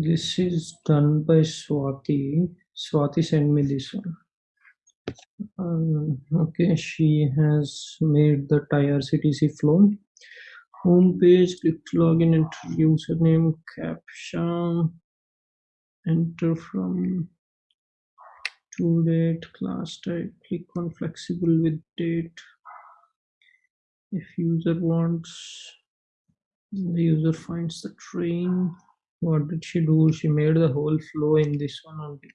This is done by Swati. Swati sent me this one. Um, okay, she has made the IRCTC flow. Home page, click login, enter username, caption, enter from to date, class type, click on flexible with date. If user wants, the user finds the train. What did she do? She made the whole flow in this one only.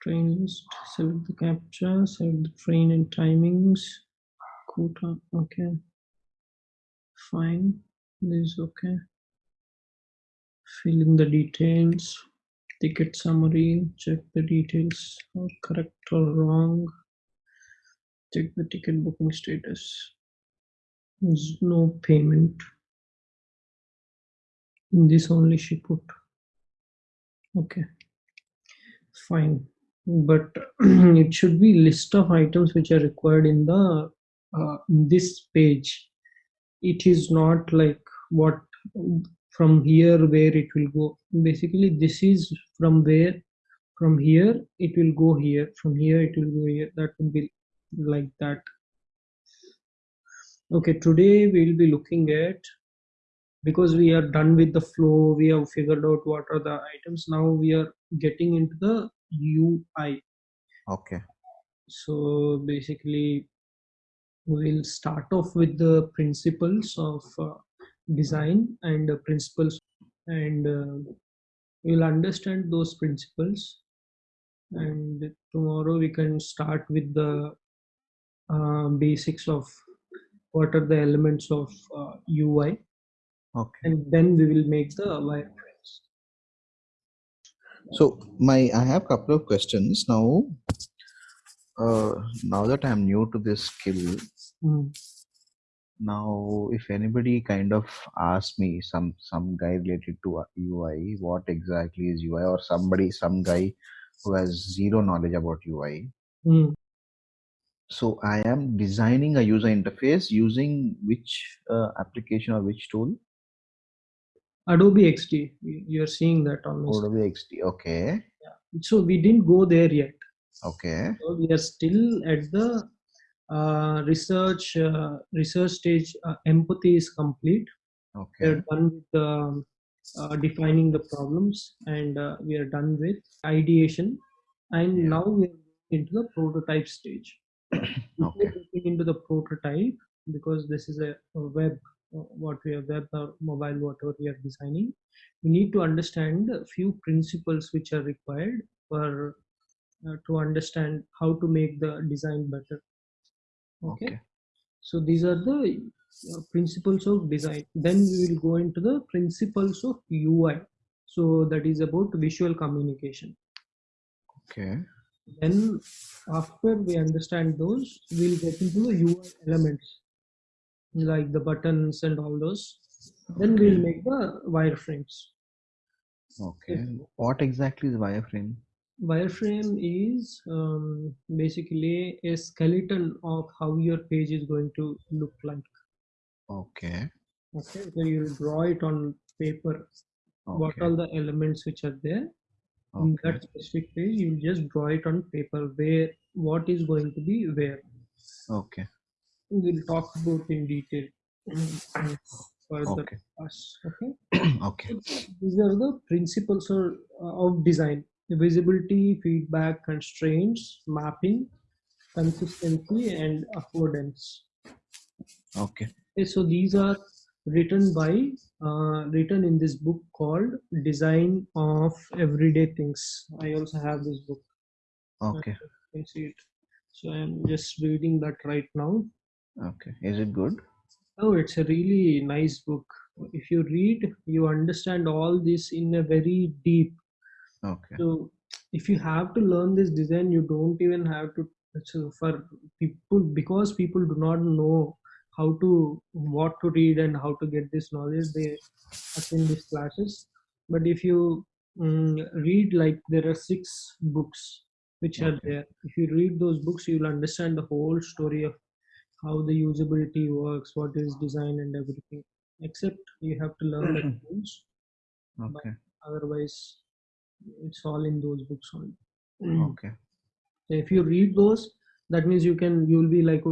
Train list, select the capture, select the train and timings, quota, okay. Fine, this is okay. Fill in the details, ticket summary, check the details are correct or wrong. Check the ticket booking status. There's no payment. In this only she put. Okay, fine. But it should be list of items which are required in the uh, in this page. It is not like what from here where it will go basically this is from where from here it will go here from here it will go here that would be like that okay today we'll be looking at because we are done with the flow we have figured out what are the items now we are getting into the ui Okay. so basically we'll start off with the principles of uh, design and uh, principles and uh, we'll understand those principles. And tomorrow we can start with the uh, basics of what are the elements of uh, ui Okay. and then we will make the wireframes So my I have couple of questions now. Uh, now that I'm new to this skill, Mm. now if anybody kind of asks me some some guy related to UI, what exactly is UI, or somebody some guy who has zero knowledge about UI. Mm. So I am designing a user interface using which uh, application or which tool? Adobe xd you- you're seeing that my Adobe XD. Okay. screen. so we didn't go there yet Okay. so we are still at the uh, research uh, research stage uh, empathy is complete Okay. We're done with the, uh, defining the problems and uh, we are done with ideation and Yeah. now we are into the prototype stage Okay. into the prototype because this is a, a web what we are web or mobile whatever we are designing. We need to understand a few principles which are required for uh, to understand how to make the design better. Okay? Okay. so these are the uh, principles of design. Then we will go into the principles of ui so that is about visual communication. Okay. then after we understand those we'll get into the ui elements like the buttons and all those then we'll make the wireframes Okay. What exactly is wireframe? wireframe is um, basically a skeleton of how your page is going to look like Okay. okay so you'll draw it on paper what Okay. are the elements which are there in that specific page you just draw it on paper where what is going to be where Okay. We'll talk about in detail further Okay. us okay okay. these are the principles of, of design visibility feedback constraints mapping consistency and affordance Okay. Okay, so these are written by uh, written in this book called design of everyday things i also have this book Okay. you can see it so i'm just reading that right now Okay. Is it good? oh it's a really nice book if you read you understand all this in a very deep Okay. so if you have to learn this design you don't even have to so for people because people do not know how to what to read and how to get this knowledge they attend these classes but if you mm, read like there are six books which are there if you read those books you will understand the whole story of how the usability works what is design and everything except you have to learn the tools Okay. otherwise it's all in those books only Okay. so if you read those that means you can you'll be like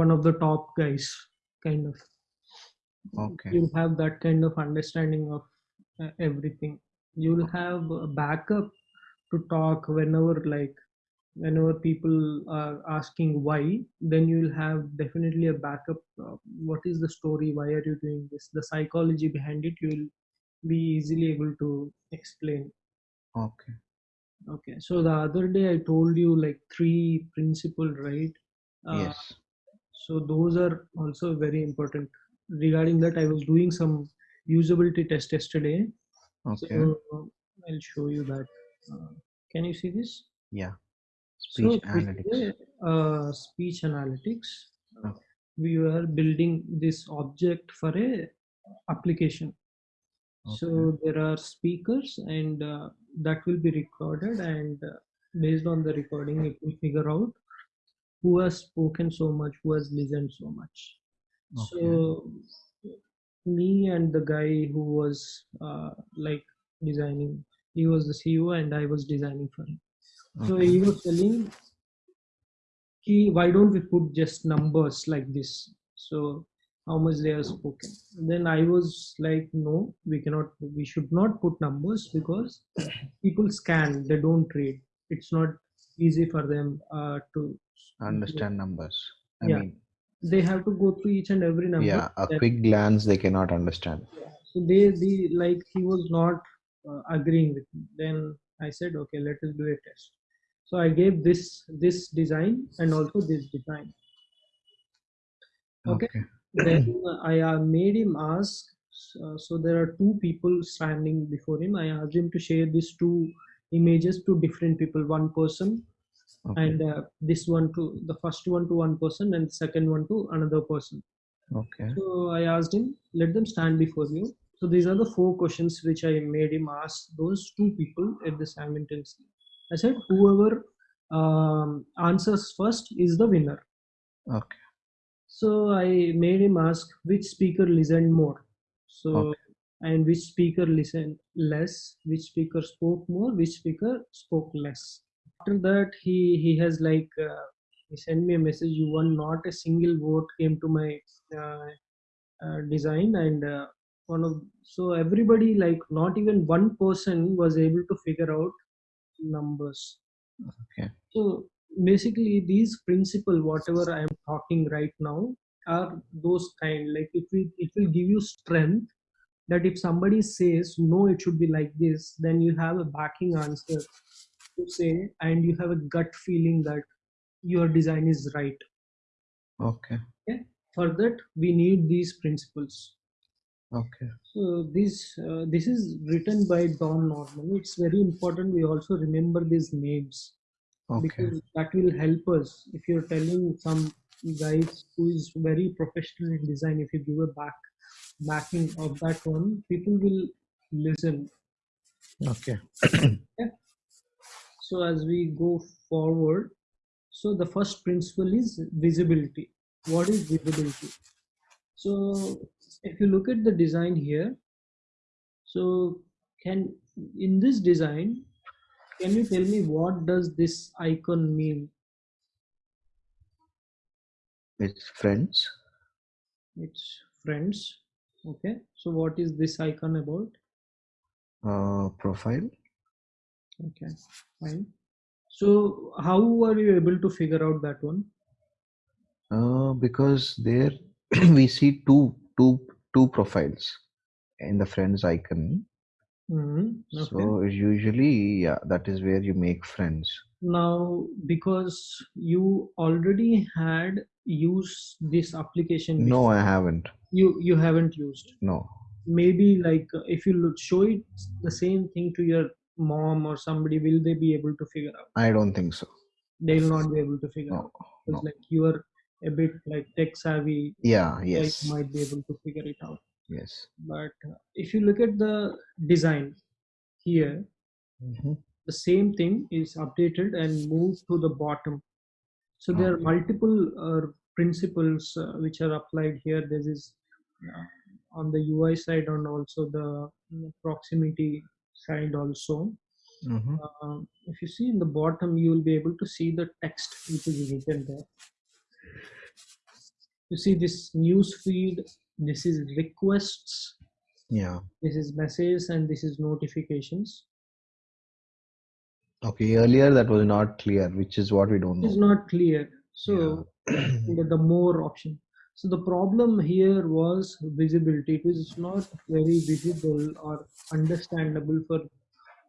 one of the top guys kind of Okay. you'll have that kind of understanding of uh, everything you'll have a backup to talk whenever like whenever people are asking why then you'll have definitely a backup uh, what is the story why are you doing this the psychology behind it you'll be easily able to explain Okay. okay so the other day i told you like three principle right uh, Yes. so those are also very important regarding that i was doing some usability test yesterday Okay. so i'll show you that uh, can you see this Yeah. So Speech analytics. uh, speech analytics uh, Okay. we were building this object for a application. So there are speakers and uh, that will be recorded and uh, based on the recording it will figure out who has spoken so much who has listened so much. So me and the guy who was uh, like designing he was the ceo and i was designing for him so he was telling he why don't we put just numbers like this so how much they have spoken then i was like no we cannot we should not put numbers because people scan they don't read it's not easy for them uh, to Understand numbers. I Yeah. mean, they have to go through each and every number yeah, a then- quick glance they cannot understand. so they the like he was not uh, agreeing with me then i said okay let us do a test so i gave this this design and also this design Okay. Okay. then i uh, made him ask uh, so there are two people standing before him i asked him to share these two images to different people one person Okay. and uh, this one to the first one to one person and second one to another person Okay. so I asked him, let them stand before you. So these are the four questions which I made him ask those two people at the simultaneously. I said, whoever um, answers first is the winner. Okay. So I made him ask which speaker listened more. So Okay. and which speaker listened less, which speaker spoke more, which speaker spoke less. After that, he he has like uh, he sent me a message. You won. Not a single vote came to my uh, uh, design, and uh, one of so everybody like not even one person was able to figure out numbers. Okay. So basically, these principle, whatever I am talking right now, are those kind. Like it will it will give you strength that if somebody says no, it should be like this, then you have a backing answer to say, and you have a gut feeling that your design is right. Okay. For that, we need these principles. Okay. So this uh, this is written by Don Norman. It's very important. We also remember these names Okay. because that will help us. If you're telling some guys who is very professional in design, if you give a back backing of that one, people will listen. Okay. So as we go forward, so the first principle is visibility. What is visibility? So if you look at the design here, so can in this design, can you tell me what does this icon mean? It's friends. It's friends. Okay. So what is this icon about? Uh, profile. Okay, fine. So how are you able to figure out that one? Uh, because there we see two two two profiles in the friends icon. Mhm, Okay. So usually, yeah, that is where you make friends. now because you already had used this application No, I haven't. you you haven't used No. maybe like if you look, show it the same thing to your mom or somebody will they be able to figure out I don't think so. they'll not be able to figure No. out it's No. like you are a bit like tech savvy Yeah. Yes. might be able to figure it out Yes. but uh, if you look at the design here Mhm. the same thing is updated and moved to the bottom so there are multiple uh, principles uh, which are applied here this is uh, on the ui side and also the mm, proximity side also. Mm-hmm. Um, if you see in the bottom, you will be able to see the text which is written there. You see this news feed, this is requests, Yeah. this is messages, and this is notifications. Okay. Earlier that was not clear, which is what we don't is know. not clear. So the, the more option. So the problem here was visibility. It was not very visible or understandable for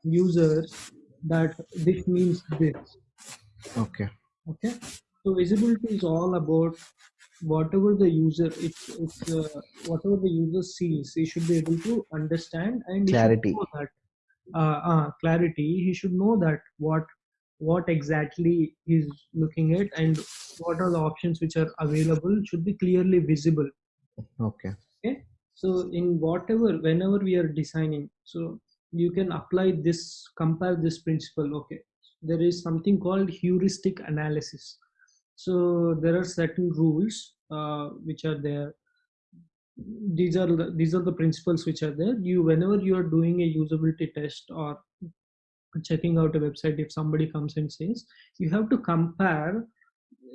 users that this means this. Okay. Okay. So visibility is all about whatever the user it's it's uh, whatever the user sees. He should be able to understand and Clarity. that uh, uh, clarity. He should know that what what exactly he's looking at and what are the options which are available should be clearly visible Okay. okay so in whatever whenever we are designing so you can apply this compare this principle okay there is something called heuristic analysis so there are certain rules uh, which are there. These are the, these are the principles which are there. You whenever you are doing a usability test or checking out a website if somebody comes and says you have to compare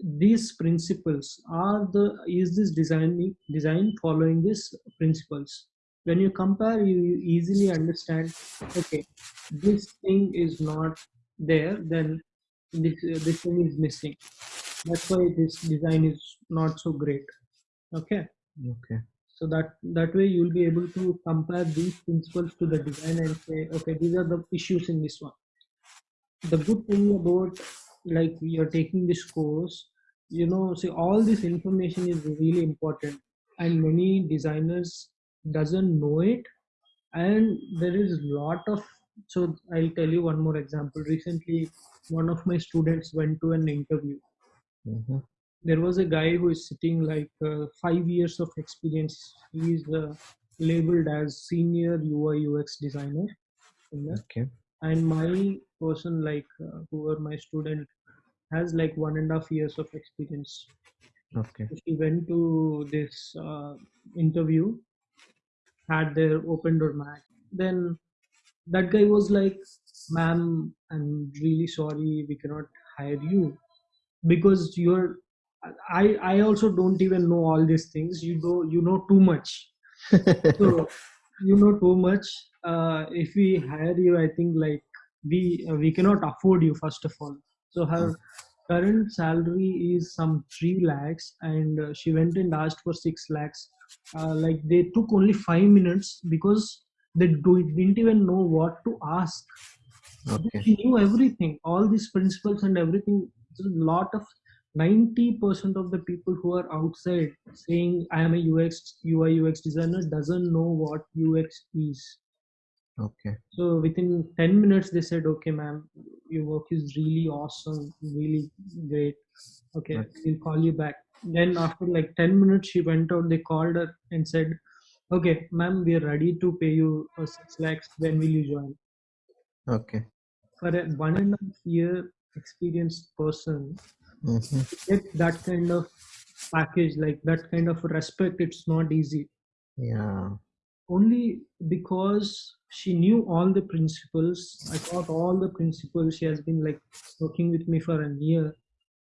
these principles. Are the is this design design following these principles? When you compare you easily understand okay this thing is not there then this uh, this thing is missing that's why this design is not so great. Okay? Okay. so that that way you'll be able to compare these principles to the design and say okay these are the issues in this one. The good thing about like you're taking this course you know see all this information is really important and many designers doesn't know it. And there is lot of so i'll tell you one more example. Recently one of my students went to an interview Mm-hmm. there was a guy who is sitting like uh, five years of experience he is uh, labeled as senior ui ux designer. Okay. and my person like uh, who were my student has like one and a half years of experience Okay. So she went to this uh, interview had their open door match then that guy was like ma'am i'm really sorry we cannot hire you because you're i i also don't even know all these things. You know you know too much. So you know too much. Uh, if we hire you i think like we uh, we cannot afford you first of all. So her current salary is some 3 lakhs and uh, she went and asked for 6 lakhs. Uh, like they took only 5 minutes because they do, didn't even know what to ask. Okay. she knew everything all these principles and everything a lot of 90% of the people who are outside saying i am a ux ui ux designer doesn't know what ux is. Okay. so within 10 minutes they said okay ma'am your work is really awesome really great. Okay we'll call you back. Then after like 10 minutes she went out they called her and said okay ma'am we are ready to pay you for 6 lakhs. When will you join? Okay. for a one and a half year experienced person Mm-hmm. to get that kind of package like that kind of respect it's not easy Yeah. only because she knew all the principles i taught all the principles she has been like working with me for a year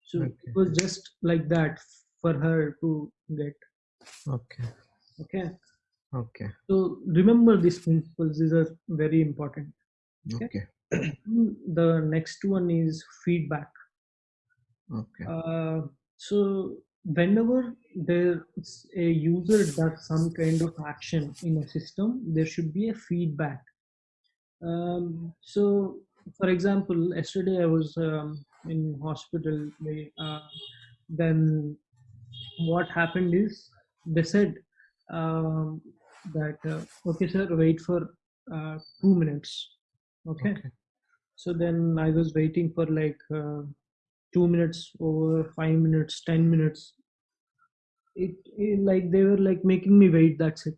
so Okay. it was just like that for her to get Okay. okay Okay. so remember these principles these are very important Okay. Okay. The next one is feedback Okay. Uh, so whenever there's a user does some kind of action in a system, there should be a feedback. Um, so, for example, yesterday I was um, in hospital. Uh, then what happened is they said um, that uh, okay, sir, wait for uh, two minutes. Okay. Okay. So then I was waiting for like uh, two minutes over five minutes, ten minutes. It, it like they were like making me wait. That's it.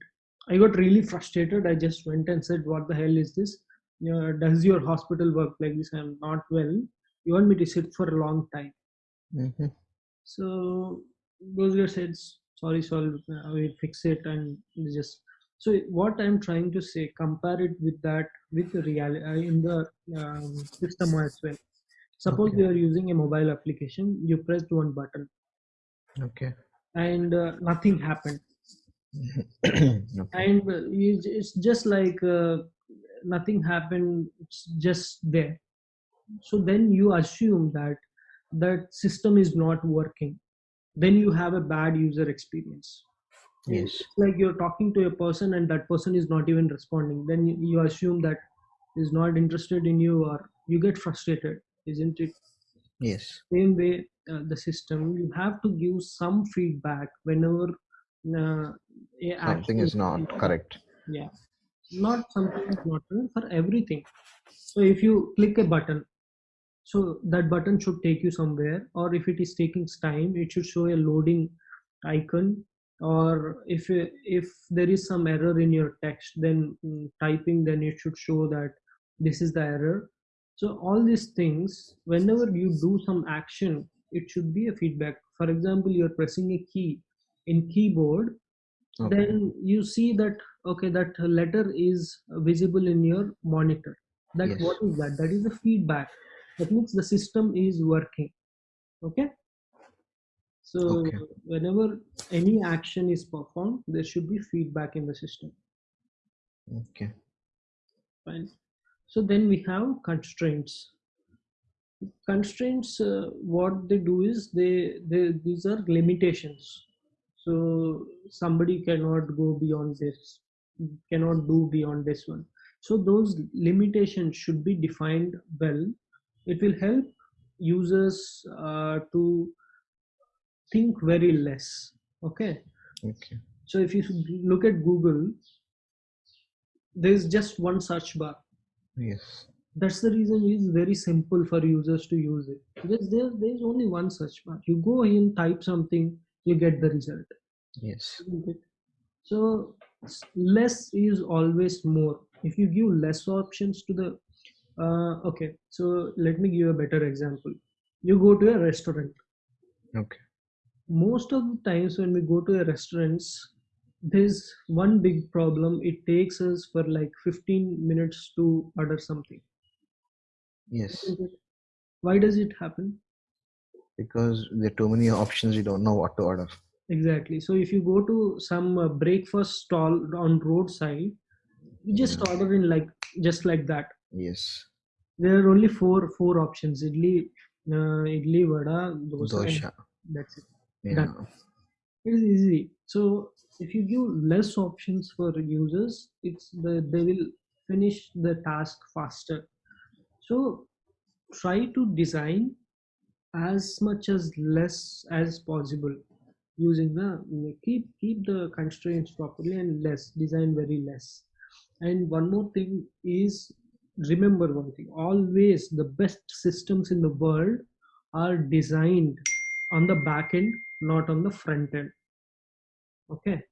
I got really frustrated. I just went and said, "What the hell is this? Does your hospital work like this? I'm not well. You want me to sit for a long time?" Mm-hmm. So those guys said, "Sorry, sorry, we'll fix it," and just so what i'm trying to say compare it with that with the reality uh, in the um, system as well suppose Okay. you are using a mobile application you pressed one button Okay. and uh, nothing happened okay. and uh, it's it's just like uh, nothing happened it's just there so then you assume that that system is not working then you have a bad user experience Yes. it's like you're talking to a person and that person is not even responding then you, you assume that is not interested in you or you get frustrated isn't it Yes. same way uh, the system you have to give some feedback whenever uh, a Something action is not correct. yeah not something is not for everything so if you click a button so that button should take you somewhere or if it is taking time it should show a loading icon or if if there is some error in your text then mm, typing then it should show that this is the error. So all these things whenever you do some action it should be a feedback. For example you're pressing a key in keyboard Okay. then you see that okay that letter is visible in your monitor. That Yes. what is that? That is a feedback. That means the system is working. Okay so Okay. whenever any action is performed there should be feedback in the system. Okay. fine. So then we have constraints. Constraints uh, what they do is they, they these are limitations. So somebody cannot go beyond this cannot do beyond this one. So those limitations should be defined well. It will help users uh, to think very less okay? Okay. so if you look at google there's just one search bar. Yes. that's the reason it's very simple for users to use it. Because there, there's only one search bar. You go in type something you get the result. Yes. so less is always more. If you give less options to the uh, okay. So let me give you a better example. You go to a restaurant. Okay. Most of the times when we go to a restaurants there's one big problem it takes us for like 15 minutes to order something Yes. Why does it happen Because there are too many options, you don't know what to order. exactly so if you go to some uh, breakfast stall on roadside you just Yeah. order in like just like that Yes. there are only four four options idli uh, idli vada dosa and Dosha. that's it Yeah. It is easy. So if you give less options for users it's the they will finish the task faster. So try to design as much as less as possible using the keep keep the constraints properly and less design very less. And one more thing is remember one thing always the best systems in the world are designed on the back end not on the front end. Okay?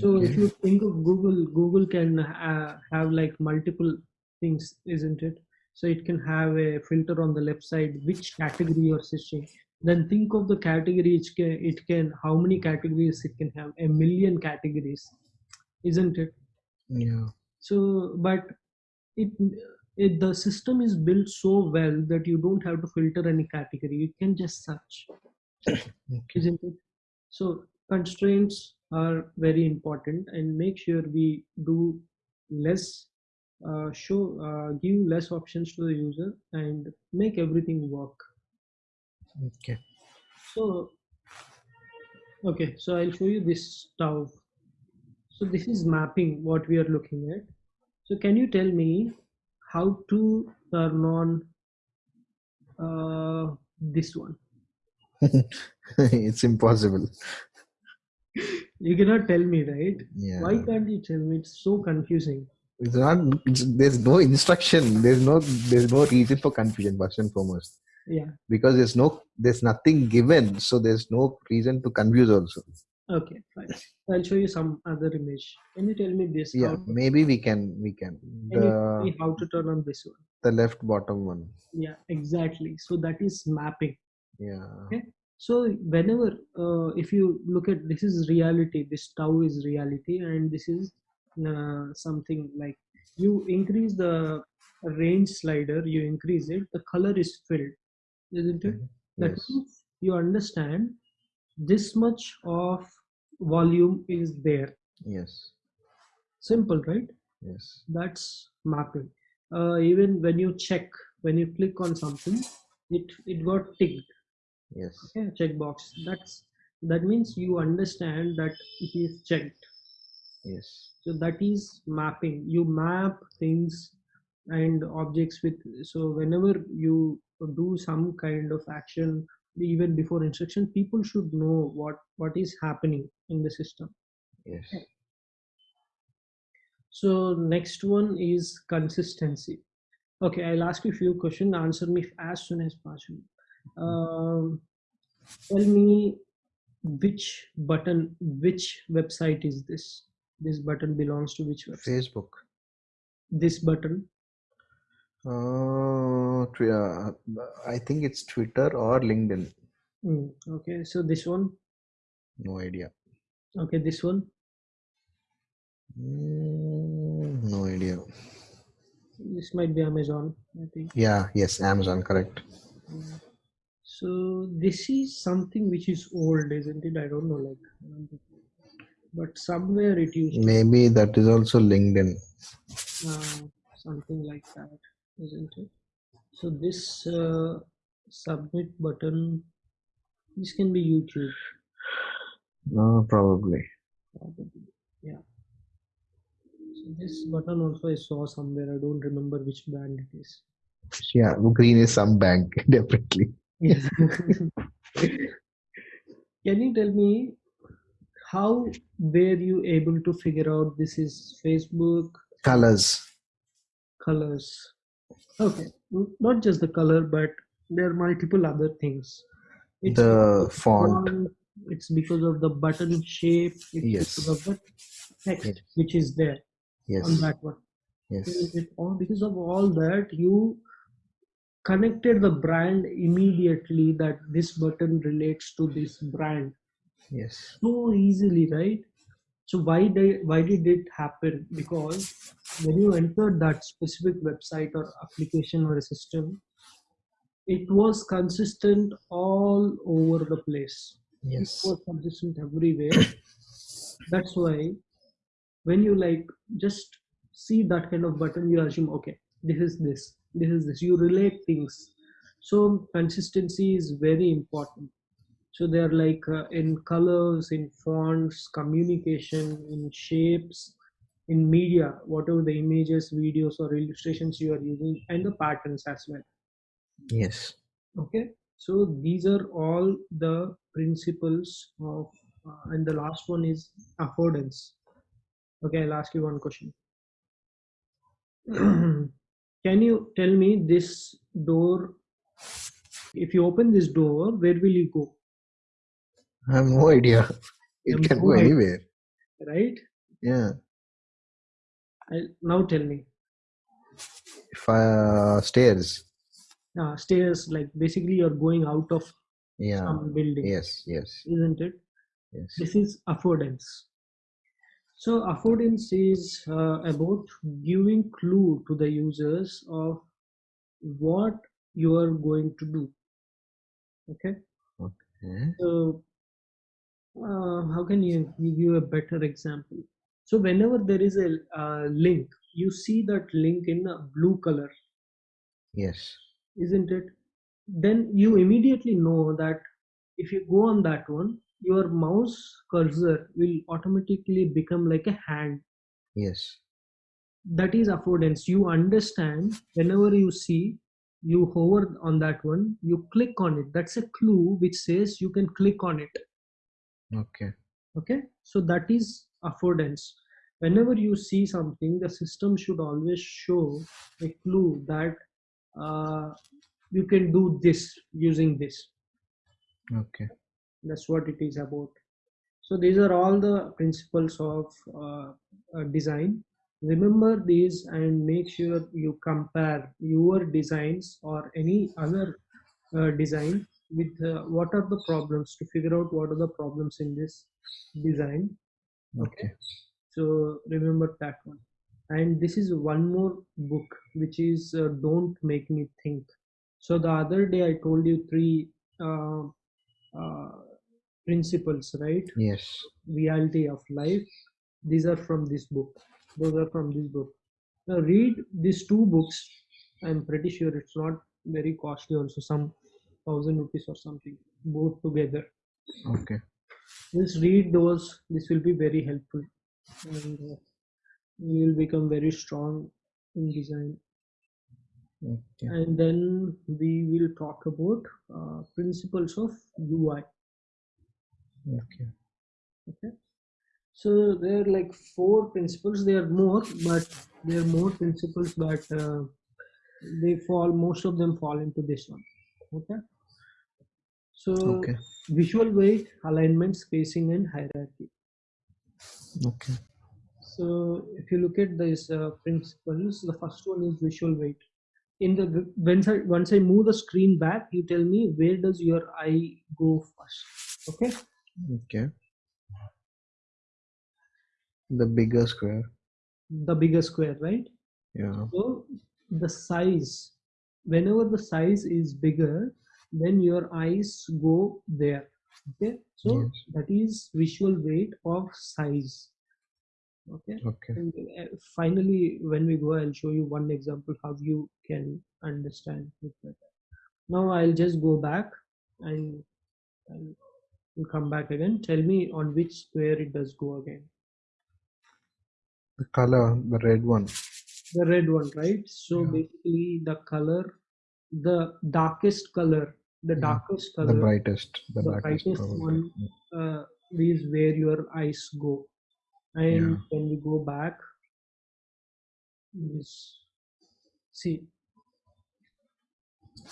So if you think of google google can uh, have like multiple things isn't it? So it can have a filter on the left side which category you're searching. Then think of the category it can, it can how many categories it can have. A million categories isn't it? Yeah. so but it, it the system is built so well that you don't have to filter any category. You can just search. Isn't it? So constraints are very important and make sure we do less uh, show uh, give less options to the user and make everything work. Okay. so okay so i'll show you this stove. So this is mapping what we are looking at. So can you tell me how to turn on uh, this one it's impossible. you cannot tell me right Yeah. why can't you tell me it's so confusing It's not. It's, there's no instruction. There's no. There's no reason for confusion. First and foremost, yeah because there's no. There's nothing given, so there's no reason to confuse. Also, okay fine i'll show you some other image can you tell me this yeah. how, Maybe we can. We can. can you tell me The how to turn on this one the left bottom one. yeah exactly so that is mapping Yeah. Okay. so whenever uh, if you look at this is reality this tau is reality and this is uh, something like you increase the range slider you increase it the color is filled isn't it that Yes. means you understand this much of volume is there Yes. simple right Yes. that's mapping uh, even when you check when you click on something it it got ticked Yes. okay checkbox that's that means you understand that it is checked Yes. so that is mapping you map things and objects with so whenever you do some kind of action even before instruction people should know what what is happening in the system Yes. okay. so next one is consistency okay i'll ask you a few questions answer me as soon as possible um, tell me which button which website is this this button belongs to which website Facebook. this button Uh, uh, I think it's Twitter or LinkedIn. Mm, okay so this one No idea. okay this one Mm, no idea. this might be amazon i think Yeah. Yes. Amazon. Correct. Mm. So this is something which is old isn't it i don't know like but somewhere it used to Maybe that is also LinkedIn. uh, something like that isn't it so this uh, submit button this can be youtube No, probably. probably yeah so this button also i saw somewhere i don't remember which brand it is Yeah. Green is some bank. Definitely. Yes. can you tell me how were you able to figure out this is facebook Colors. colors okay not just the color but there are multiple other things it's The of font. it's because of the button shape it's Yes. because of the text Yes. which is there Yes. on that one Yes. It all because of all that you connected the brand immediately that this button relates to this brand Yes. so easily right? So why did why did it happen? Because when you entered that specific website or application or a system it was consistent all over the place. It Yes. was consistent everywhere. That's why when you like just see that kind of button you assume okay this is this this is this you relate things. So consistency is very important. So they're like uh, in colors in fonts communication in shapes in media whatever the images videos or illustrations you are using and the patterns as well. Yes. okay? So these are all the principles of uh, and the last one is affordance. Okay i'll ask you one question can you tell me this door if you open this door where will you go I have no idea. It can go anywhere. right Yeah. I, now tell me If I, uh, stairs. uh, stairs like basically you're going out of Yeah. some building Yes. Yes. isn't it Yes. this is affordance so affordance is uh, about giving clue to the users of what you are going to do. Okay? Okay. so uh, how can you give you a better example? So whenever there is a uh, link you see that link in a blue color. Yes. isn't it? Then you immediately know that if you go on that one your mouse cursor will automatically become like a hand. Yes. that is affordance. You understand whenever you see you hover on that one you click on it. That's a clue which says you can click on it. Okay. okay? So that is affordance. Whenever you see something the system should always show a clue that uh, you can do this using this. Okay. That's what it is about so these are all the principles of uh, design remember these and make sure you compare your designs or any other uh, design with uh, what are the problems to figure out what are the problems in this design Okay. So remember that one. And this is one more book which is uh, Don't Make Me Think. So the other day I told you three uh, uh, principles, right? Yes. Reality of life. These are from this book. Those are from this book. Now read these two books. I'm pretty sure it's not very costly. Also, some thousand rupees or something. Both together. Okay. Just read those. This will be very helpful, and uh, you will become very strong in design. Okay. And then we will talk about uh, principles of UI. Okay. Okay. So there are like four principles. There are more, but there are more principles, but uh, they fall. Most of them fall into this one. Okay. So Okay. visual weight, alignment, spacing, and hierarchy. Okay. So if you look at these uh, principles, the first one is visual weight. In the once I once I move the screen back, you tell me where does your eye go first. Okay. Okay. The bigger square. The bigger square, right? Yeah. So the size, whenever the size is bigger, then your eyes go there. Okay. So Yes. that is visual weight of size. Okay. Okay. And uh, finally, when we go, I'll show you one example how you can understand it better. Now I'll just go back and I'll, I'll come back again. Tell me on which square it does go again. The color, the red one. The red one, right? So Yeah. basically, the color, the darkest color, the Yeah. darkest The brightest. The, The darkest brightest one. uh, is where your eyes go. And Yeah. when we go back, is see.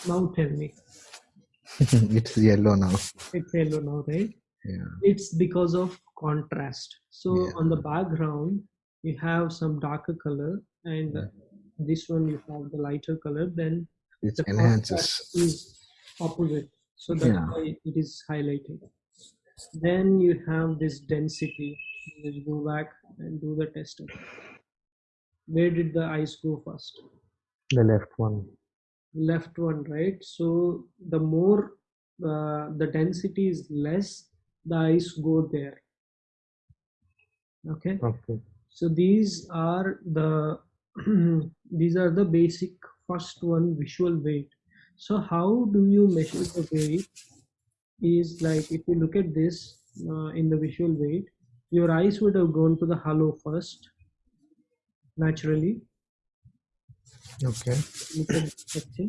Now tell me, it's yellow now. it's yellow now, right? Yeah. It's because of contrast. So Yeah. on the background, you have some darker color, and Yeah. this one you have the lighter color. Then It the enhances. is opposite, so that's Yeah. why it is highlighted. Then you have this density. Let's go back and do the test. Where did the eyes go first? The left one. Left one right? So the more uh, the density is less the eyes go there. Okay? Okay. so these are the these are the basic first one visual weight. So how do you measure the weight is like if you look at this uh, in the visual weight your eyes would have gone to the hollow first naturally Okay. look at the section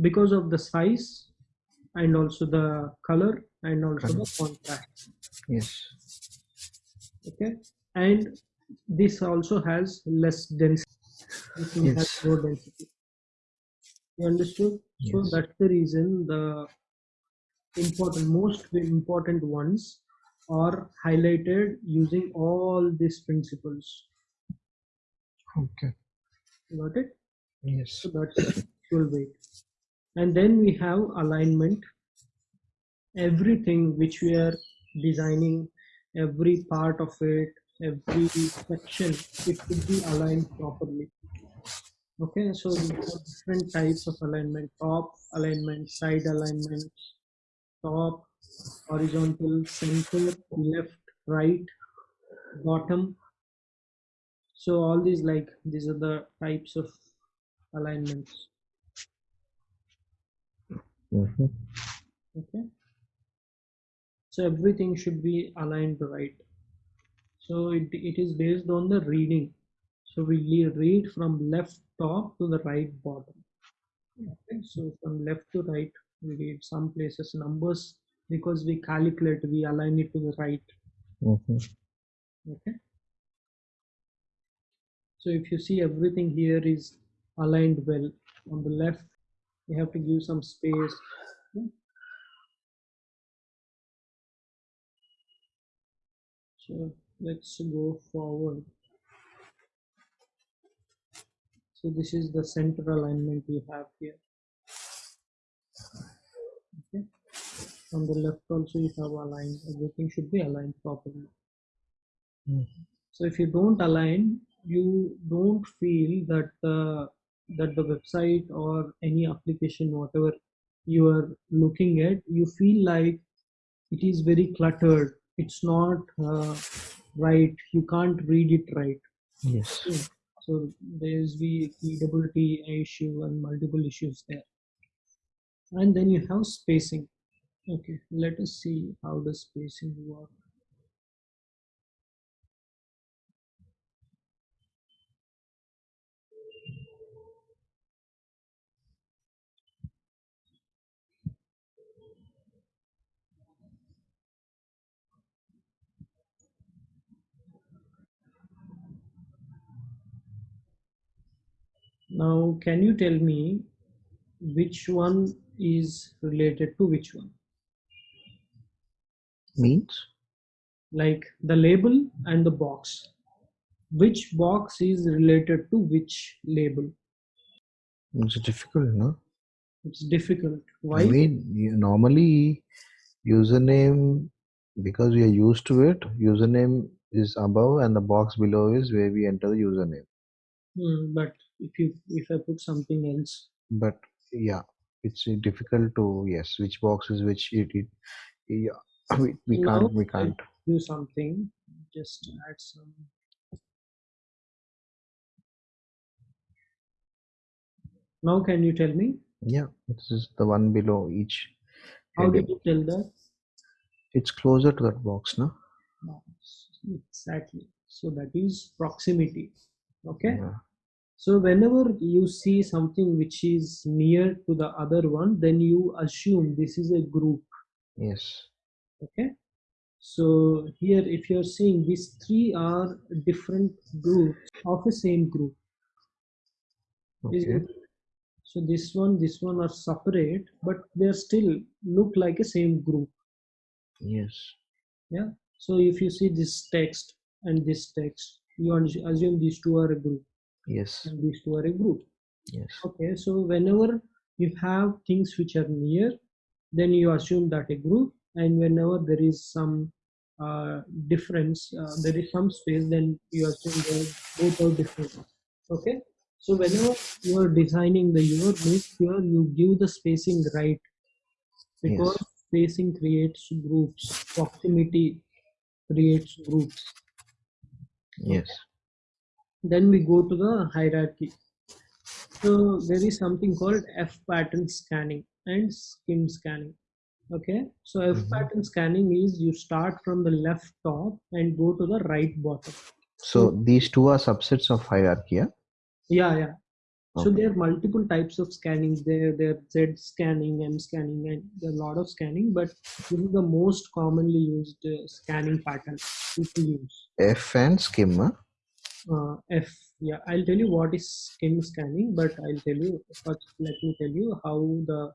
because of the size and also the color and also the contrast Yes. okay and this also has less density this one has Yes. low density you understood yes. so that's the reason the important most important ones are highlighted using all these principles Okay. got it Yes. So that's visual weight. And then we have alignment. Everything which we are designing, every part of it, every section, it should be aligned properly. Okay, so different types of alignment top alignment, side alignment, top, horizontal, center, left, right, bottom. So all these like these are the types of alignments. Mhm. Okay. So everything should be aligned right. So it, it is based on the reading. So we read from left top to the right bottom. Okay. So from left to right, we read some places numbers because we calculate, we align it to the right. Mhm. Okay. So if you see everything here is aligned well on the left, you have to give some space. So let's go forward. So this is the center alignment we have here. Okay. On the left also you have aligned. Everything should be aligned properly. Mhm. So if you don't align, you don't feel that the that the website or any application, whatever you are looking at, you feel like it is very cluttered. It's not uh, right. You can't read it right. Yes. So there's the readability issue and multiple issues there. And then you have spacing. Okay, let us see how does spacing work. Now, can you tell me which one is related to which one? Means? Like the label and the box. Which box is related to which label? It's difficult, no? It's difficult. Why? I mean, normally username because we are used to it. Username is above, and the box below is where we enter the username. Hmm, but if you if I put something else, But yeah, it's difficult to yes, which boxes which. It, it yeah, we, we Now can't we can't. do something. Just add some. Now, can you tell me Yeah, this is the one below each how did you tell that? It's closer to that box, no? No, exactly. So that is proximity. Okay. Yeah. So whenever you see something which is near to the other one, then you assume this is a group. Yes. Okay. So here, if you're seeing these three are different groups of the same group. Okay. So this one, this one are separate, but they still look like a same group. Yes. Yeah. So if you see this text and this text, you assu- assume these two are a group Yes. and these two are a group. Yes. Okay. So whenever you have things which are near, then you assume that a group, and whenever there is some uh, difference, uh, there is some space, then you assume they both are different. Okay. So whenever you are designing the unit, make sure you give the spacing right because Yes. spacing creates groups, proximity creates groups. Yes. Then we go to the hierarchy. So there is something called F pattern scanning and skim scanning. Okay, so F Mhm. pattern scanning is you start from the left top and go to the right bottom. So these two are subsets of hierarchy. Yeah. Yeah, yeah. So there are multiple types of scanning. There, there Z scanning, M scanning, and there are a lot of scanning. But this is the most commonly used uh, scanning pattern people use. F and skim. Huh? Uh, F. Yeah, I'll tell you what is skim scanning, but I'll tell you first. Let me tell you how the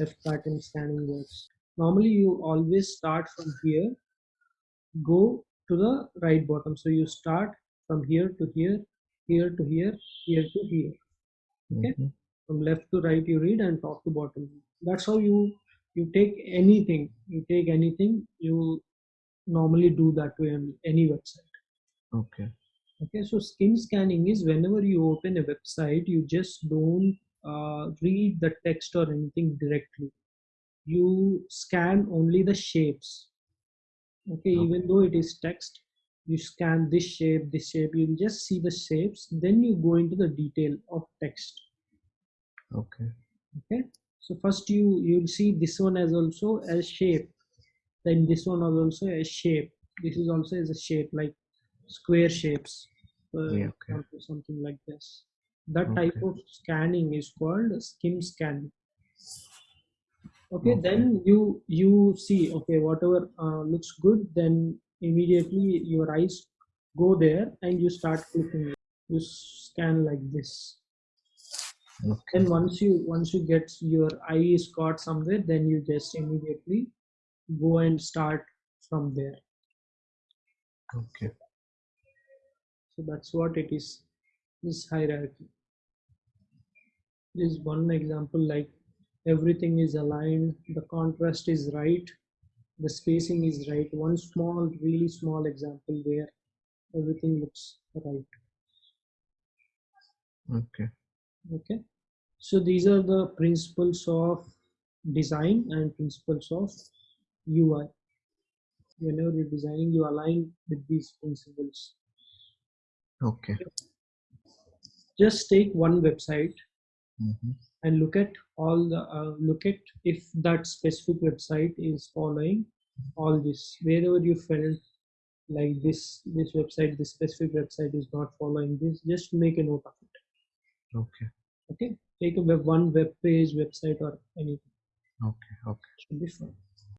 F pattern scanning works. Normally, you always start from here, go to the right bottom. So you start from here to here, here to here, here to here. Okay. Mhm. From left to right, you read, and top to bottom. That's how you you take anything. You take anything. You normally do that to any, any website. Okay. Okay, so skim scanning is whenever you open a website, you just don't uh, read the text or anything directly. You scan only the shapes. Okay, even though it is text, you scan this shape, this shape, you just see the shapes, then you go into the detail of text. Okay. Okay, so first you you'll see this one as also a shape, then this one is also a shape. This is also as a shape like square shapes. Uh, Yeah, okay. or something like this. That type of scanning is called skim scan. Okay, Okay. then you you see okay whatever uh, looks good, then immediately your eyes go there and you start clicking. You scan like this. Okay. Then once you once you get your eye is caught somewhere, then you just immediately go and start from there. Okay. So that's what it is. This hierarchy. This is one example like everything is aligned, the contrast is right, the spacing is right. One small, really small example where everything looks right. Okay. Okay. So these are the principles of design and principles of UI. Whenever you're designing, you align with these principles. Okay. Just take one website hmm and look at all the uh, look at if that specific website is following all this wherever you felt like this this website this specific website is not following this just make a note of it Okay. okay take a web one web page website or anything Okay. Okay. should be fine